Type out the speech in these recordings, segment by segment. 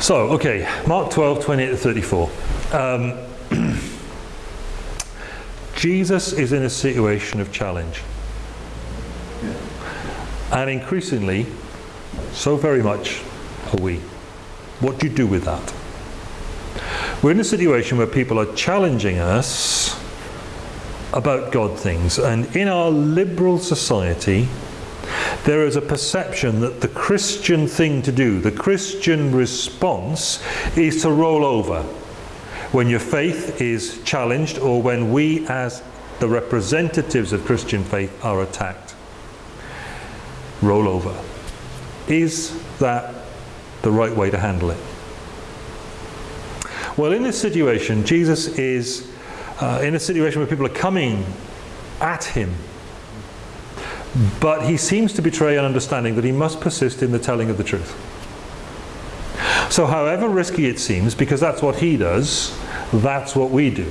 So, okay, Mark 12, 28 to 34. Um, Jesus is in a situation of challenge. And increasingly, so very much are we. What do you do with that? We're in a situation where people are challenging us about God things. And in our liberal society, there is a perception that the Christian thing to do, the Christian response, is to roll over when your faith is challenged or when we as the representatives of Christian faith are attacked. Roll over. Is that the right way to handle it? Well, in this situation, Jesus is uh, in a situation where people are coming at him but he seems to betray an understanding that he must persist in the telling of the truth. So however risky it seems, because that's what he does, that's what we do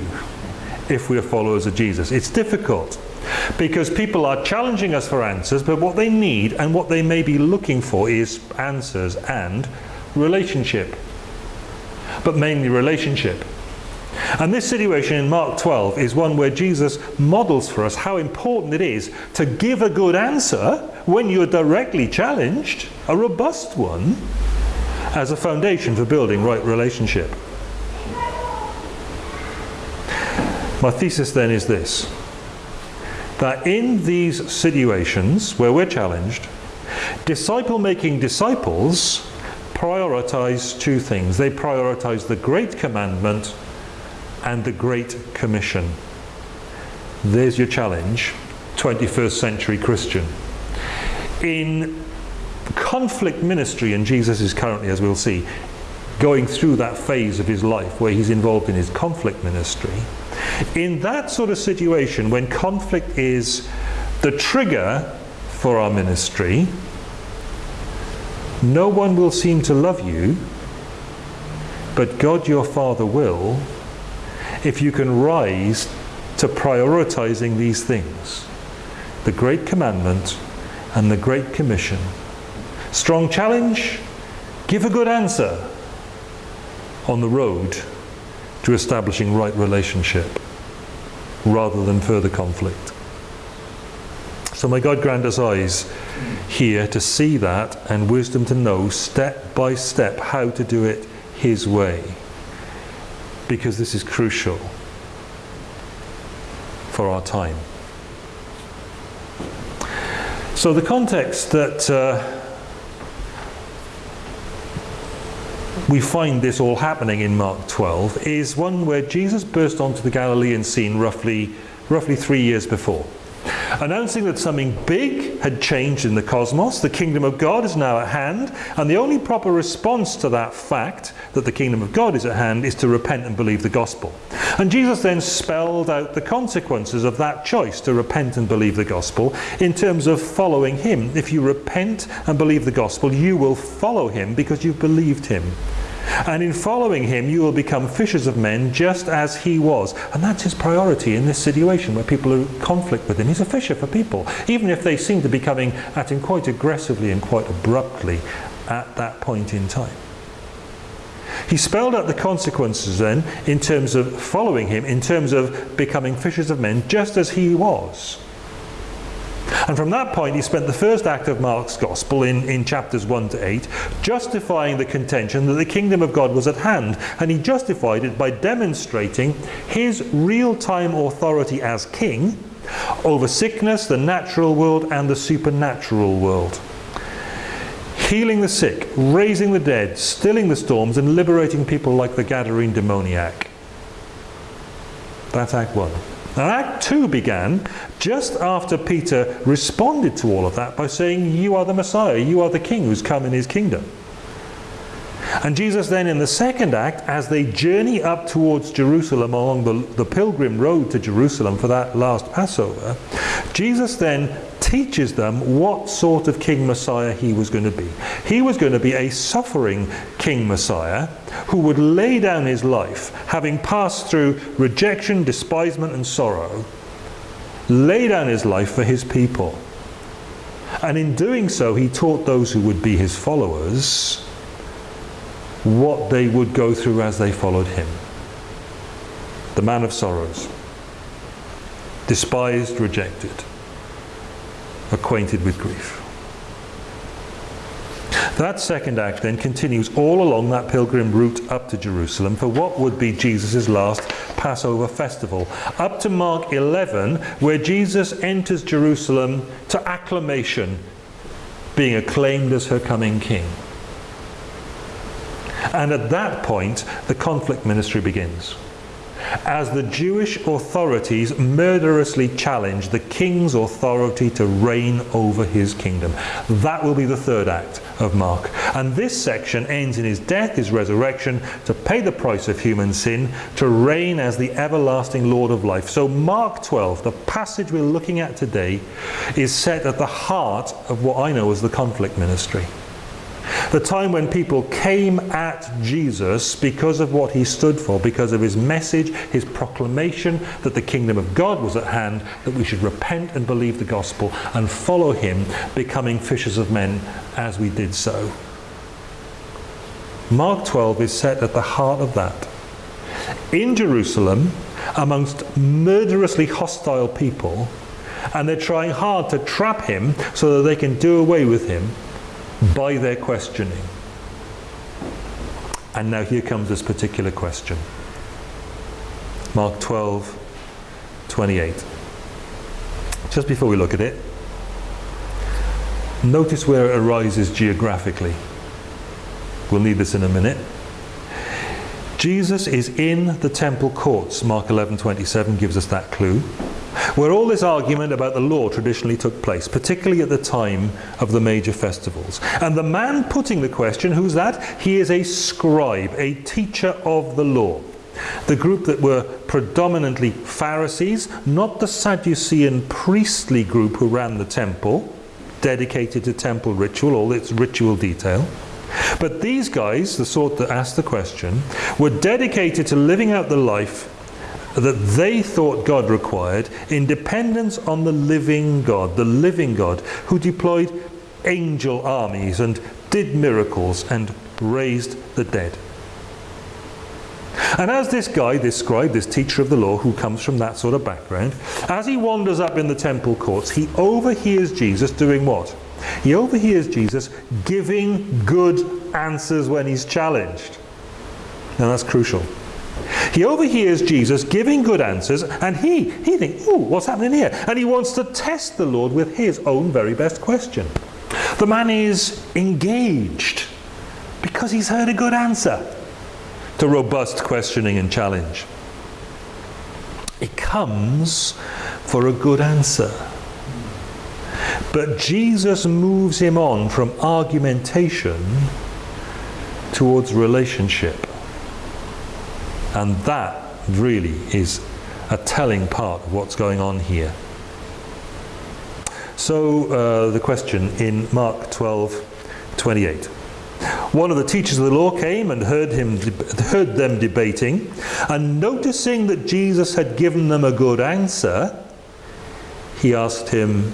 if we are followers of Jesus. It's difficult because people are challenging us for answers, but what they need and what they may be looking for is answers and relationship. But mainly relationship. And this situation in Mark 12 is one where Jesus models for us how important it is to give a good answer when you're directly challenged, a robust one, as a foundation for building right relationship. My thesis then is this, that in these situations where we're challenged, disciple-making disciples prioritize two things. They prioritize the great commandment and the Great Commission. There's your challenge, 21st century Christian. In conflict ministry, and Jesus is currently, as we'll see, going through that phase of his life where he's involved in his conflict ministry, in that sort of situation when conflict is the trigger for our ministry, no one will seem to love you, but God your Father will, if you can rise to prioritizing these things the Great Commandment and the Great Commission. Strong challenge, give a good answer on the road to establishing right relationship rather than further conflict. So may God grant us eyes here to see that and wisdom to know step by step how to do it His way because this is crucial for our time. So the context that uh, we find this all happening in Mark 12 is one where Jesus burst onto the Galilean scene roughly, roughly three years before announcing that something big had changed in the cosmos, the kingdom of God is now at hand, and the only proper response to that fact, that the kingdom of God is at hand, is to repent and believe the gospel. And Jesus then spelled out the consequences of that choice to repent and believe the gospel in terms of following him. If you repent and believe the gospel, you will follow him because you've believed him. And in following him, you will become fishers of men just as he was. And that's his priority in this situation where people are in conflict with him. He's a fisher for people, even if they seem to be coming at him quite aggressively and quite abruptly at that point in time. He spelled out the consequences then in terms of following him, in terms of becoming fishers of men just as he was. And from that point, he spent the first act of Mark's Gospel in, in chapters 1 to 8, justifying the contention that the kingdom of God was at hand. And he justified it by demonstrating his real-time authority as king over sickness, the natural world, and the supernatural world. Healing the sick, raising the dead, stilling the storms, and liberating people like the Gadarene demoniac. That's Act 1. Now Act 2 began just after Peter responded to all of that by saying, you are the Messiah, you are the King who's come in his kingdom. And Jesus then in the second act, as they journey up towards Jerusalem along the, the pilgrim road to Jerusalem for that last Passover, Jesus then teaches them what sort of King Messiah he was going to be. He was going to be a suffering King Messiah who would lay down his life, having passed through rejection, despisement and sorrow, lay down his life for his people. And in doing so, he taught those who would be his followers what they would go through as they followed him. The man of sorrows, despised, rejected, acquainted with grief. That second act then continues all along that pilgrim route up to Jerusalem for what would be Jesus' last Passover festival, up to Mark 11, where Jesus enters Jerusalem to acclamation, being acclaimed as her coming king. And at that point, the conflict ministry begins as the Jewish authorities murderously challenge the king's authority to reign over his kingdom. That will be the third act of Mark. And this section ends in his death, his resurrection, to pay the price of human sin, to reign as the everlasting Lord of life. So Mark 12, the passage we're looking at today, is set at the heart of what I know as the conflict ministry. The time when people came at Jesus because of what he stood for, because of his message, his proclamation that the kingdom of God was at hand, that we should repent and believe the gospel and follow him, becoming fishers of men as we did so. Mark 12 is set at the heart of that. In Jerusalem, amongst murderously hostile people, and they're trying hard to trap him so that they can do away with him by their questioning. And now here comes this particular question. Mark 12, 28. Just before we look at it, notice where it arises geographically. We'll need this in a minute. Jesus is in the temple courts. Mark 11:27 gives us that clue where all this argument about the law traditionally took place, particularly at the time of the major festivals. And the man putting the question, who's that? He is a scribe, a teacher of the law. The group that were predominantly Pharisees, not the Sadducean priestly group who ran the temple, dedicated to temple ritual, all its ritual detail. But these guys, the sort that asked the question, were dedicated to living out the life that they thought God required in dependence on the living God, the living God who deployed angel armies and did miracles and raised the dead. And as this guy, this scribe, this teacher of the law who comes from that sort of background, as he wanders up in the temple courts, he overhears Jesus doing what? He overhears Jesus giving good answers when he's challenged. Now that's crucial. He overhears Jesus giving good answers and he, he thinks, oh, what's happening here? And he wants to test the Lord with his own very best question. The man is engaged because he's heard a good answer to robust questioning and challenge. He comes for a good answer. But Jesus moves him on from argumentation towards relationship. And that really is a telling part of what's going on here. So uh, the question in Mark 12, 28. One of the teachers of the law came and heard, him, heard them debating, and noticing that Jesus had given them a good answer, he asked him,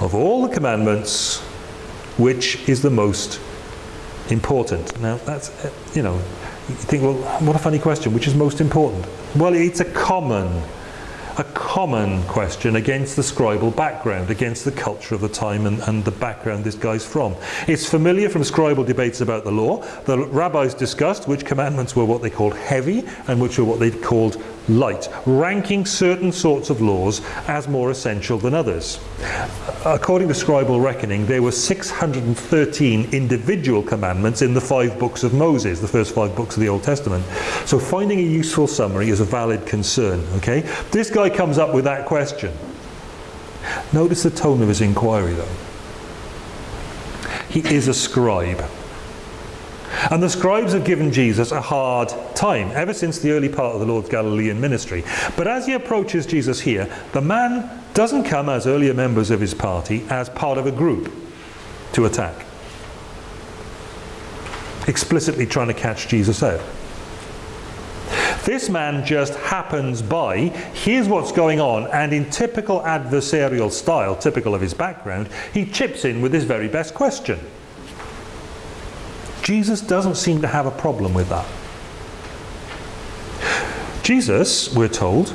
Of all the commandments, which is the most important? Now, that's, uh, you know, you think, well, what a funny question. Which is most important? Well, it's a common a common question against the scribal background, against the culture of the time and, and, the background this guy's from. It's familiar from scribal debates about the law. The rabbis discussed which commandments were what they called heavy and which were what they called light, ranking certain sorts of laws as more essential than others. According to scribal reckoning, there were 613 individual commandments in the five books of Moses, the first five books of the Old Testament. So finding a useful summary is a valid concern. Okay, This guy comes up with that question. Notice the tone of his inquiry though. He is a scribe. And the scribes have given Jesus a hard time ever since the early part of the Lord's Galilean ministry. But as he approaches Jesus here, the man doesn't come as earlier members of his party as part of a group to attack. Explicitly trying to catch Jesus out. This man just happens by, here's what's going on, and in typical adversarial style, typical of his background, he chips in with his very best question. Jesus doesn't seem to have a problem with that. Jesus, we're told,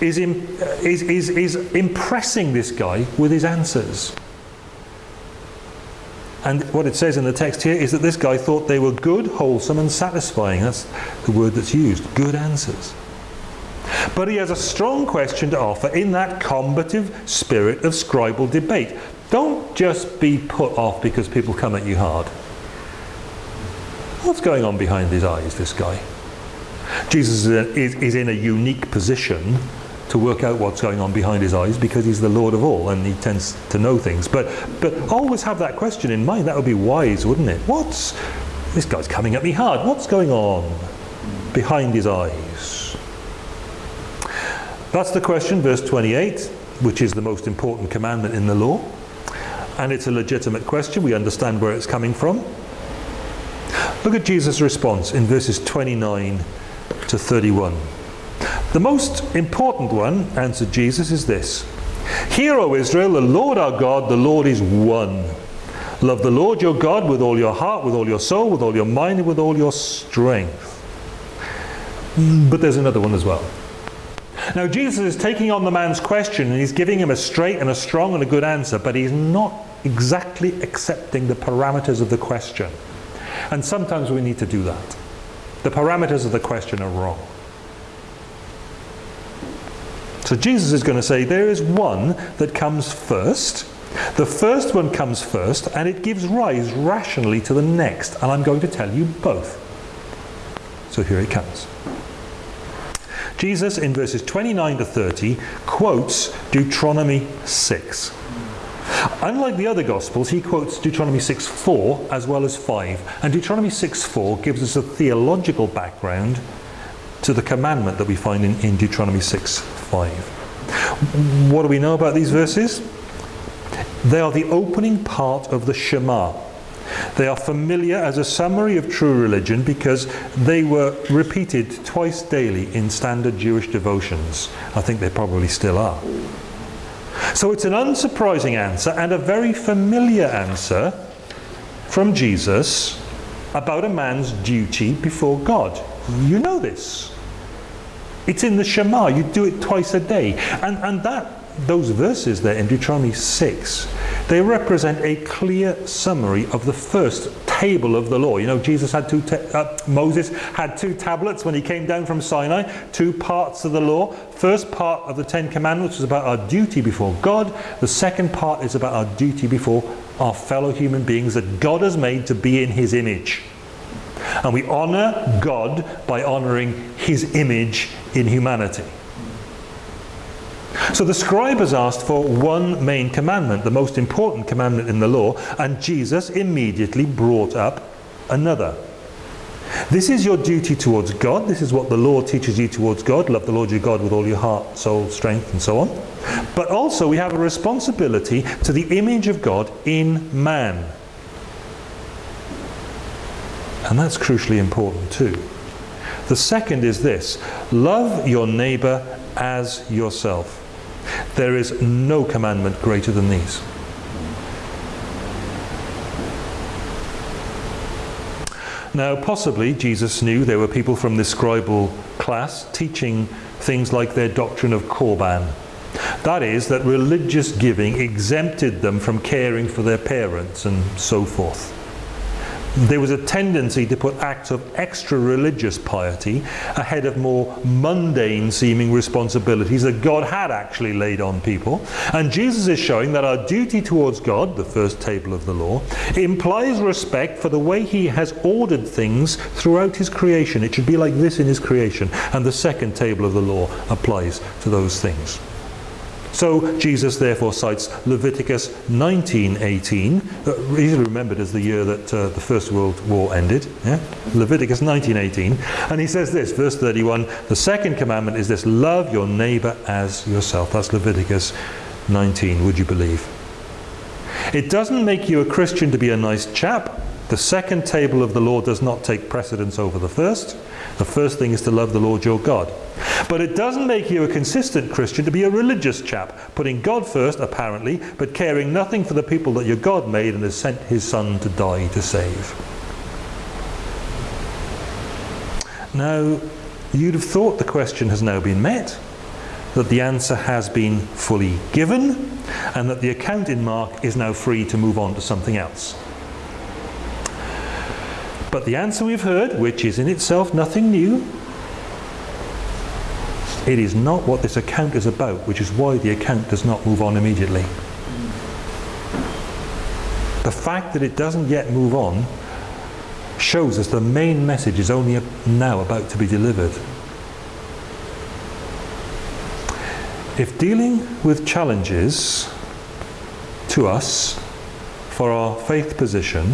is, in, uh, is, is, is impressing this guy with his answers. And what it says in the text here is that this guy thought they were good, wholesome, and satisfying. That's the word that's used good answers. But he has a strong question to offer in that combative spirit of scribal debate. Don't just be put off because people come at you hard. What's going on behind his eyes, this guy? Jesus is, in a unique position to work out what's going on behind his eyes because he's the Lord of all and he tends to know things. But, but always have that question in mind. That would be wise, wouldn't it? What's, this guy's coming at me hard. What's going on behind his eyes? That's the question, verse 28, which is the most important commandment in the law. And it's a legitimate question. We understand where it's coming from. Look at Jesus' response in verses 29 to 31. The most important one, answered Jesus, is this Hear, O Israel, the Lord our God, the Lord is one. Love the Lord your God with all your heart, with all your soul, with all your mind, and with all your strength. But there's another one as well. Now, Jesus is taking on the man's question and he's giving him a straight and a strong and a good answer, but he's not exactly accepting the parameters of the question. And sometimes we need to do that. The parameters of the question are wrong. So Jesus is going to say there is one that comes first. The first one comes first and it gives rise rationally to the next. And I'm going to tell you both. So here it comes. Jesus in verses 29 to 30 quotes Deuteronomy 6. Unlike the other Gospels, he quotes Deuteronomy 6.4 as well as 5. And Deuteronomy 6.4 gives us a theological background to the commandment that we find in, in Deuteronomy 6.5. What do we know about these verses? They are the opening part of the Shema. They are familiar as a summary of true religion because they were repeated twice daily in standard Jewish devotions. I think they probably still are. So it's an unsurprising answer and a very familiar answer from Jesus about a man's duty before God. You know this. It's in the Shema. You do it twice a day. And, and that, those verses there in Deuteronomy 6, they represent a clear summary of the first table of the law. You know, Jesus had two, uh, Moses had two tablets when he came down from Sinai, two parts of the law. First part of the Ten Commandments was about our duty before God. The second part is about our duty before our fellow human beings that God has made to be in his image. And we honor God by honoring his image in humanity. So the scribe has asked for one main commandment, the most important commandment in the law, and Jesus immediately brought up another. This is your duty towards God. This is what the law teaches you towards God. Love the Lord your God with all your heart, soul, strength, and so on. But also we have a responsibility to the image of God in man. And that's crucially important too. The second is this love your neighbour as yourself. There is no commandment greater than these. Now, possibly Jesus knew there were people from this scribal class teaching things like their doctrine of Korban. That is, that religious giving exempted them from caring for their parents and so forth there was a tendency to put acts of extra religious piety ahead of more mundane seeming responsibilities that God had actually laid on people. And Jesus is showing that our duty towards God, the first table of the law, implies respect for the way he has ordered things throughout his creation. It should be like this in his creation. And the second table of the law applies to those things. So Jesus therefore cites Leviticus 19:18, uh, easily remembered as the year that uh, the First World War ended. Yeah? Leviticus 19:18, and he says this, verse 31. The second commandment is this: love your neighbour as yourself. That's Leviticus 19. Would you believe? It doesn't make you a Christian to be a nice chap. The second table of the law does not take precedence over the first. The first thing is to love the Lord your God. But it doesn't make you a consistent Christian to be a religious chap, putting God first, apparently, but caring nothing for the people that your God made and has sent his Son to die to save. Now, you'd have thought the question has now been met, that the answer has been fully given, and that the account in Mark is now free to move on to something else. But the answer we've heard, which is in itself nothing new, it is not what this account is about, which is why the account does not move on immediately. The fact that it doesn't yet move on shows us the main message is only now about to be delivered. If dealing with challenges to us for our faith position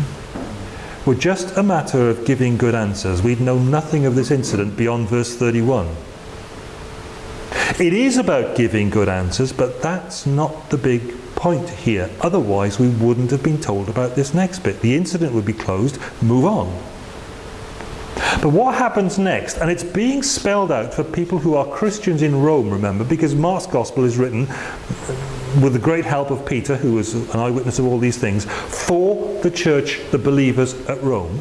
were just a matter of giving good answers, we'd know nothing of this incident beyond verse 31. It is about giving good answers, but that's not the big point here. Otherwise, we wouldn't have been told about this next bit. The incident would be closed, move on. But what happens next? And it's being spelled out for people who are Christians in Rome, remember, because Mark's Gospel is written with the great help of Peter, who was an eyewitness of all these things, for the church, the believers at Rome.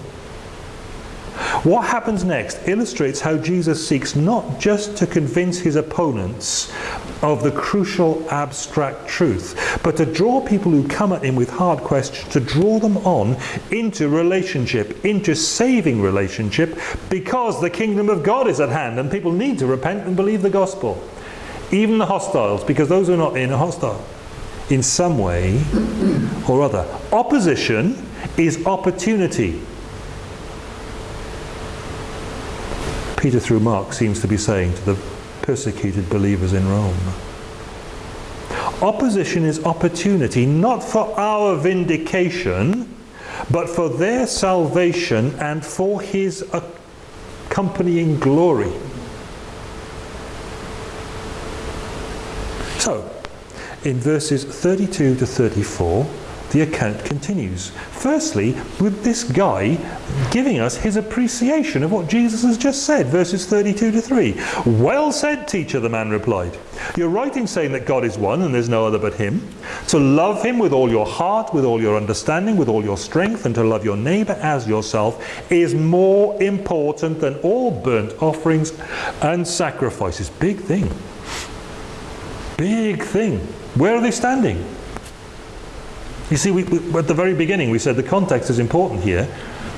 What happens next illustrates how Jesus seeks not just to convince his opponents of the crucial abstract truth, but to draw people who come at him with hard questions, to draw them on into relationship, into saving relationship, because the kingdom of God is at hand and people need to repent and believe the gospel. Even the hostiles, because those who are not in are hostile in some way or other. Opposition is opportunity. Peter through Mark seems to be saying to the persecuted believers in Rome. Opposition is opportunity not for our vindication, but for their salvation and for his accompanying glory. So, in verses 32 to 34, the account continues. Firstly, with this guy giving us his appreciation of what Jesus has just said, verses 32 to 3. Well said, teacher, the man replied. You're right in saying that God is one and there's no other but him. To love him with all your heart, with all your understanding, with all your strength, and to love your neighbour as yourself is more important than all burnt offerings and sacrifices. Big thing. Big thing. Where are they standing? You see, we, we, at the very beginning we said the context is important here.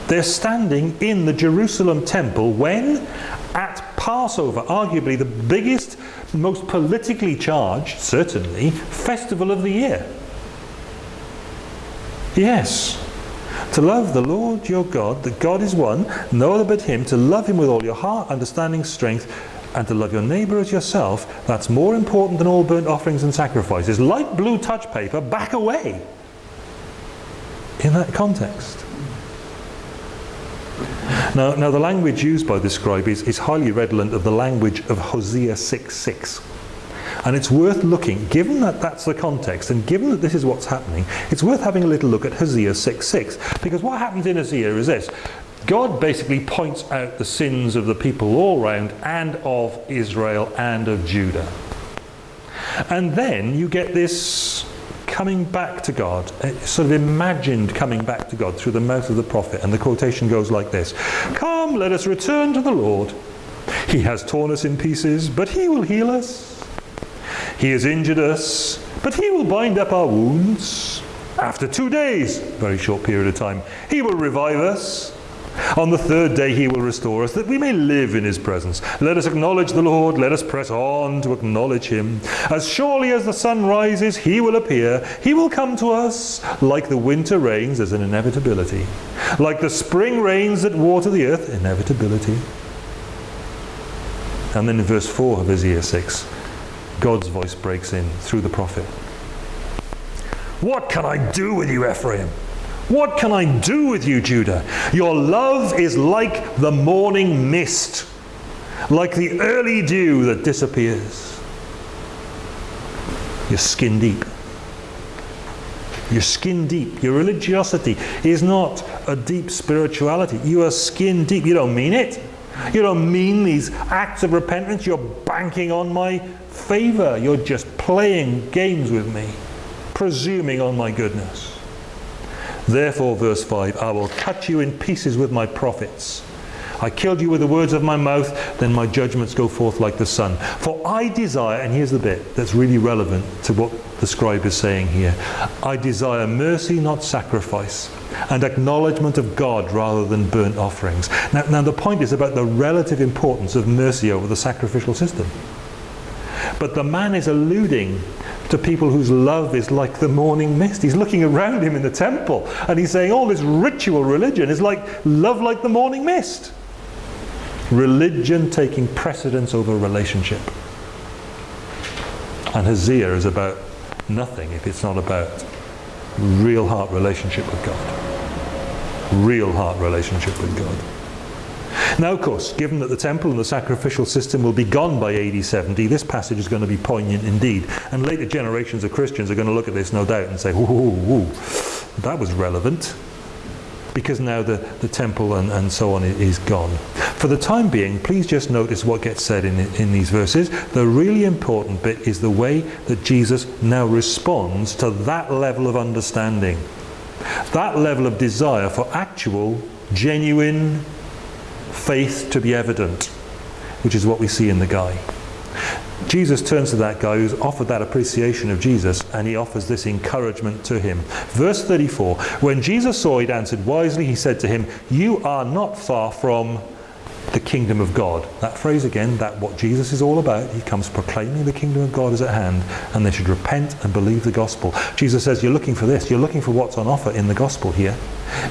They're standing in the Jerusalem temple when? At Passover, arguably the biggest, most politically charged, certainly, festival of the year. Yes. To love the Lord your God, that God is one, no other but him, to love him with all your heart, understanding, strength, and to love your neighbour as yourself, that's more important than all burnt offerings and sacrifices. Light blue touch paper, back away in that context. Now, now the language used by the scribe is, is highly redolent of the language of Hosea 6.6. And it's worth looking, given that that's the context, and given that this is what's happening, it's worth having a little look at Hosea 6.6. Because what happens in Hosea is this. God basically points out the sins of the people all round, and of Israel and of Judah. And then you get this coming back to God, sort of imagined coming back to God through the mouth of the prophet. And the quotation goes like this Come, let us return to the Lord. He has torn us in pieces, but he will heal us. He has injured us, but he will bind up our wounds. After two days, very short period of time, he will revive us. On the third day he will restore us, that we may live in his presence. Let us acknowledge the Lord, let us press on to acknowledge him. As surely as the sun rises, he will appear. He will come to us like the winter rains as an inevitability. Like the spring rains that water the earth, inevitability. And then in verse 4 of Hosea 6, God's voice breaks in through the prophet. What can I do with you, Ephraim? What can I do with you, Judah? Your love is like the morning mist, like the early dew that disappears. You're skin deep. You're skin deep. Your religiosity is not a deep spirituality. You are skin deep. You don't mean it. You don't mean these acts of repentance. You're banking on my favor. You're just playing games with me, presuming on my Therefore, verse 5, I will cut you in pieces with my prophets. I killed you with the words of my mouth, then my judgments go forth like the sun. For I desire, and here's the bit that's really relevant to what the scribe is saying here I desire mercy, not sacrifice, and acknowledgement of God rather than burnt offerings. Now, now the point is about the relative importance of mercy over the sacrificial system. But the man is alluding to people whose love is like the morning mist. He's looking around him in the temple and he's saying all this ritual religion is like love like the morning mist. Religion taking precedence over relationship. And Hosea is about nothing if it's not about real heart relationship with God. Real heart relationship with God. Now, of course, given that the temple and the sacrificial system will be gone by AD 70, this passage is going to be poignant indeed. And later generations of Christians are going to look at this, no doubt, and say, that was relevant. Because now the, the temple and, and so on is gone. For the time being, please just notice what gets said in, in these verses. The really important bit is the way that Jesus now responds to that level of understanding, that level of desire for actual, genuine, faith to be evident, which is what we see in the guy. Jesus turns to that guy who's offered that appreciation of Jesus and he offers this encouragement to him. Verse 34 When Jesus saw it answered wisely, he said to him, You are not far from the kingdom of God. That phrase again, that what Jesus is all about. He comes proclaiming the kingdom of God is at hand and they should repent and believe the gospel. Jesus says, You're looking for this. You're looking for what's on offer in the gospel here.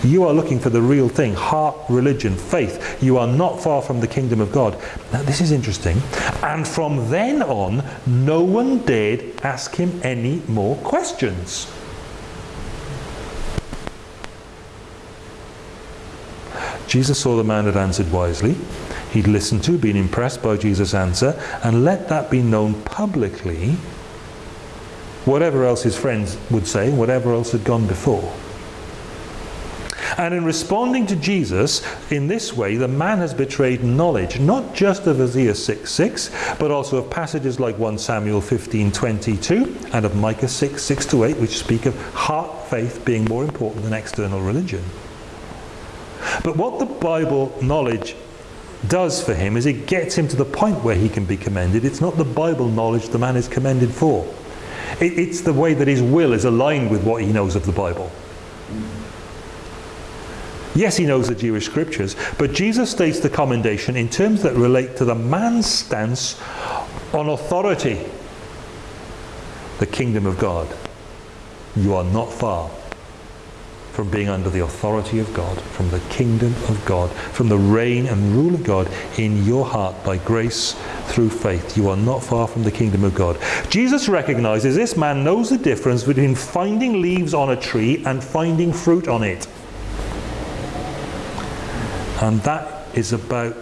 You are looking for the real thing heart, religion, faith. You are not far from the kingdom of God. Now, this is interesting. And from then on, no one dared ask him any more questions. Jesus saw the man had answered wisely. He'd listened to, been impressed by Jesus' answer, and let that be known publicly, whatever else his friends would say, whatever else had gone before. And in responding to Jesus in this way, the man has betrayed knowledge, not just of Hosea 6 6, but also of passages like 1 Samuel 15 22 and of Micah 6 6 to 8, which speak of heart faith being more important than external religion. But what the Bible knowledge does for him is it gets him to the point where he can be commended. It's not the Bible knowledge the man is commended for. It, it's the way that his will is aligned with what he knows of the Bible. Yes, he knows the Jewish scriptures, but Jesus states the commendation in terms that relate to the man's stance on authority. The kingdom of God. You are not far from being under the authority of God, from the kingdom of God, from the reign and rule of God in your heart by grace through faith. You are not far from the kingdom of God. Jesus recognizes this man knows the difference between finding leaves on a tree and finding fruit on it. And that is about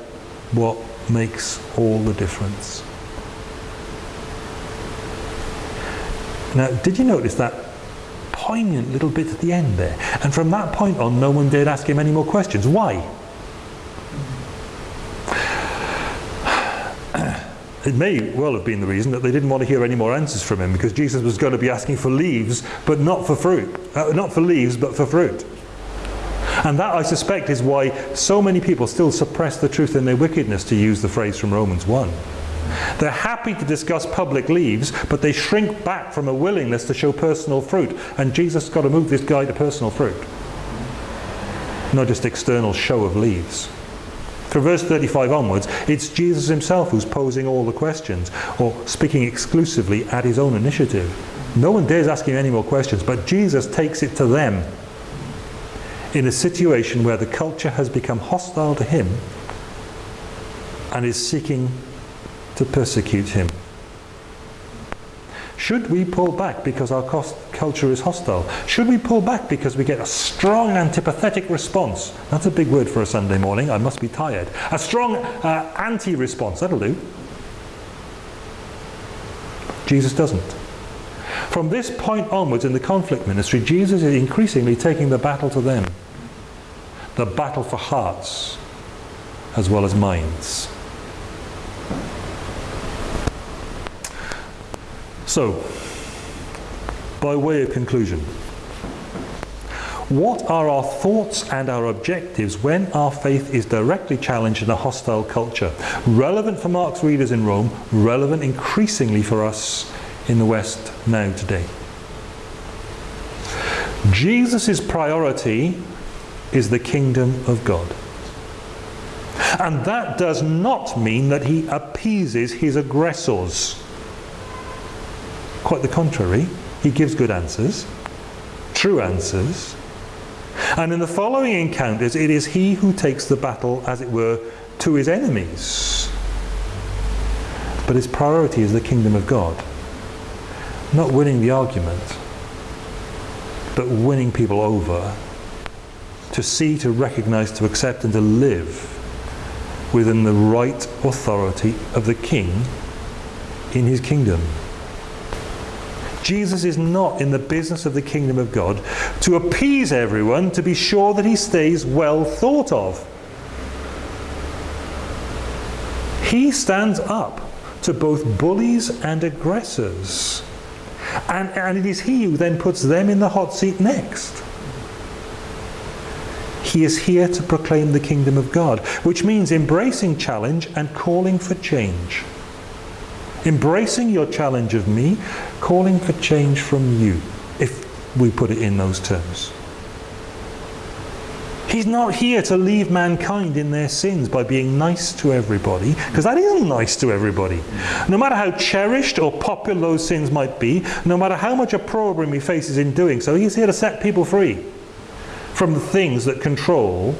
what makes all the difference. Now, did you notice that poignant little bit at the end there. And from that point on, no one dared ask him any more questions. Why? It may well have been the reason that they didn't want to hear any more answers from him because Jesus was going to be asking for leaves, but not for fruit. Uh, not for leaves, but for fruit. And that, I suspect, is why so many people still suppress the truth in their wickedness, to use the phrase from Romans 1. They're happy to discuss public leaves, but they shrink back from a willingness to show personal fruit. And Jesus got to move this guy to personal fruit, not just external show of leaves. From verse 35 onwards, it's Jesus himself who's posing all the questions, or speaking exclusively at his own initiative. No one dares ask him any more questions, but Jesus takes it to them in a situation where the culture has become hostile to him and is seeking to persecute him. Should we pull back because our culture is hostile? Should we pull back because we get a strong antipathetic response? That's a big word for a Sunday morning. I must be tired. A strong uh, anti response. That'll do. Jesus doesn't. From this point onwards in the conflict ministry, Jesus is increasingly taking the battle to them. The battle for hearts as well as minds. So, by way of conclusion, What are our thoughts and our objectives when our faith is directly challenged in a hostile culture? Relevant for Mark's readers in Rome, relevant increasingly for us in the West now today. Jesus' priority is the kingdom of God. And that does not mean that he appeases his aggressors. Quite the contrary, he gives good answers, true answers. And in the following encounters, it is he who takes the battle, as it were, to his enemies. But his priority is the kingdom of God. Not winning the argument, but winning people over to see, to recognize, to accept, and to live within the right authority of the king in his kingdom. Jesus is not in the business of the kingdom of God to appease everyone to be sure that he stays well thought of. He stands up to both bullies and aggressors. And, and it is he who then puts them in the hot seat next. He is here to proclaim the kingdom of God, which means embracing challenge and calling for change. Embracing your challenge of me, calling for change from you, if we put it in those terms. He's not here to leave mankind in their sins by being nice to everybody, because that isn't nice to everybody. No matter how cherished or popular those sins might be, no matter how much opprobrium he faces in doing so, he's here to set people free from the things that control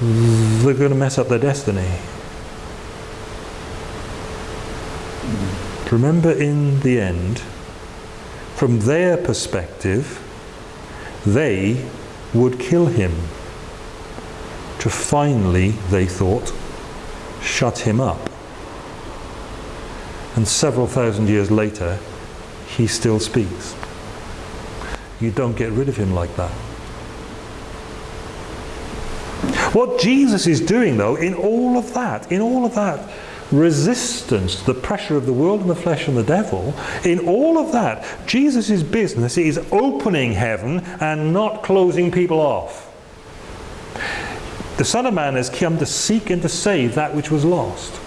they're going to mess up their destiny. Remember, in the end, from their perspective, they would kill him to finally, they thought, shut him up. And several thousand years later, he still speaks. You don't get rid of him like that. What Jesus is doing, though, in all of that, in all of that resistance to the pressure of the world and the flesh and the devil, in all of that, Jesus' business is opening heaven and not closing people off. The Son of Man has come to seek and to save that which was lost.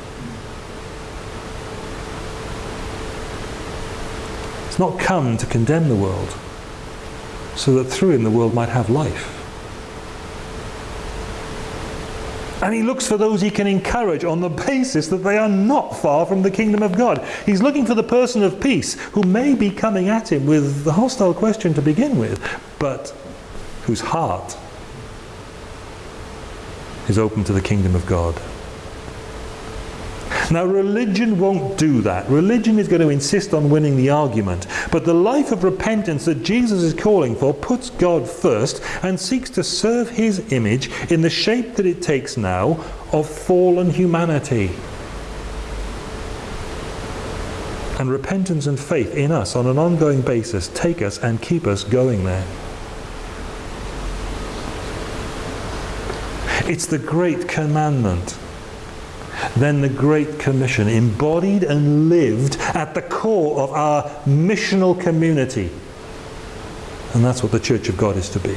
It's not come to condemn the world, so that through him the world might have life. And he looks for those he can encourage on the basis that they are not far from the kingdom of God. He's looking for the person of peace who may be coming at him with the hostile question to begin with, but whose heart is open to the kingdom of God. Now, religion won't do that. Religion is going to insist on winning the argument. But the life of repentance that Jesus is calling for puts God first and seeks to serve his image in the shape that it takes now of fallen humanity. And repentance and faith in us on an ongoing basis take us and keep us going there. It's the great commandment then the Great Commission, embodied and lived at the core of our missional community. And that's what the Church of God is to be.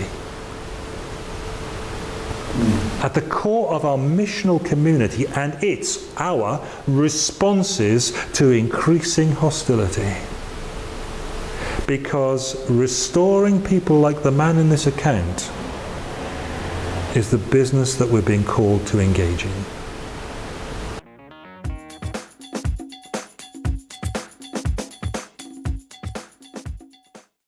At the core of our missional community, and it's our responses to increasing hostility. Because restoring people like the man in this account is the business that we're being called to engage in.